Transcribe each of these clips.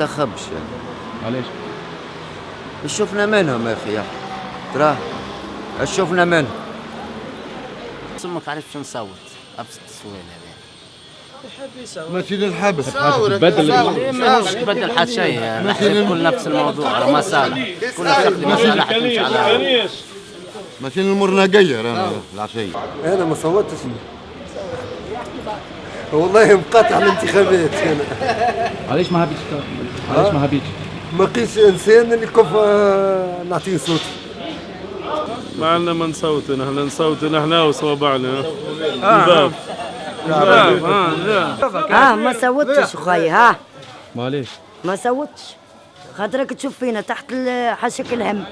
تخبش يعني علاش؟ شفنا منهم يا أخي. تراه شفنا منهم ما عرفت شو نصوت؟ أبسط السؤال هذا. ماشي للحبس تبدل مش تبدل حد شيء نحكي كل نفس الموضوع كلها تخدم مصالح تمشي على ماشي للمرنقية أنا العشية أنا ما صوتش. والله مقاطع الانتخابات أنا علاش ما هبيتش علاش ما هبيتش؟ ما لقيتش إنسان اللي كيف آه، نعطيه صوتي ما عندنا ما نصوت نحن نصوت نحن وصوابعنا الباب آه. ما صوتش خويا ها معليش. ما صوتش. خاطرك تشوف فينا تحت حشك الهم.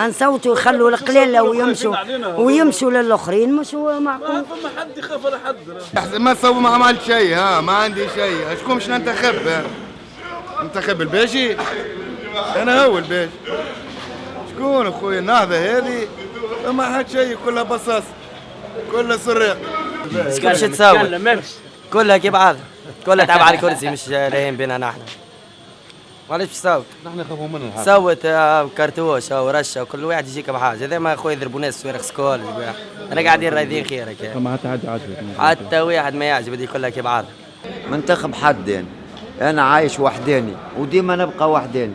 نصوتوا يخلوا القليلة ويمشوا ويمشوا للآخرين مش هو معقول ما حد يخاف ولا حد. ما سوى ما عملت شيء ها ما عندي شيء. اشكون مش ننتخب؟ ننتخب الباشي أنا هو الباشي شكون اخويا النهضة هذه. ما حد شيء كلها بصاص كلها سراق شكون باش تساوي كلها كي بعض. كلها تلعب على الكرسي مش لاهين بينا نحن. معليش تصوت نحن نخافوا منه الحق. صوت آه، كرتوش أو رشه وكل واحد يجيك بحاجة. هذا ما اخويا يضربوا ناس سوارخ سكول. أنا قاعدين رايدين خيرك. فما حتى حد يعجبك حتى واحد ما يعجب هذه كلها كي بعض منتخب حد يعني أنا عايش وحداني وديما نبقى وحداني